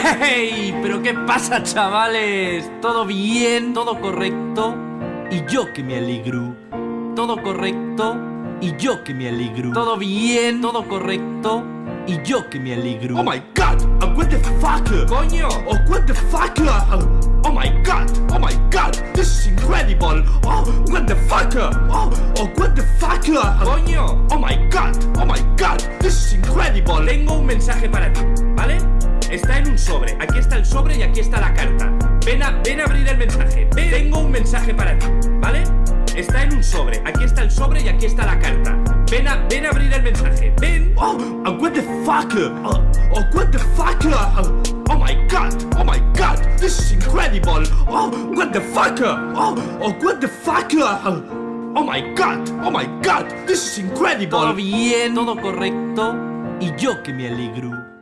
¡Hey! ¿Pero qué pasa, chavales? ¿Todo bien? ¿Todo correcto? Y yo que me alegro. ¿Todo correcto? Y yo que me alegro. ¿Todo bien? ¿Todo correcto? Y yo que me alegro. Oh my god! Uh, what the fuck? ¡Coño! Oh, what the fuck? Uh, oh my god! Oh my god! This is incredible! Oh, what the fuck? Oh, oh what the fuck? Uh, ¡Coño! Oh my god! Oh my god! This is incredible! Tengo un mensaje para ti, ¿vale? Está en un sobre. Aquí está el sobre y aquí está la carta. Ven a, ven a abrir el mensaje. Ven. Tengo un mensaje para ti, ¿vale? Está en un sobre. Aquí está el sobre y aquí está la carta. Ven a, ven a abrir el mensaje. Ven. Oh, uh, what the fuck? Uh, oh, what the fuck? Uh, oh my god! Oh my god! This is incredible! Oh, what the fuck? Oh, oh what the fuck? Oh my god! Oh my god! This is incredible! Todo bien, todo correcto. Y yo que me alegro.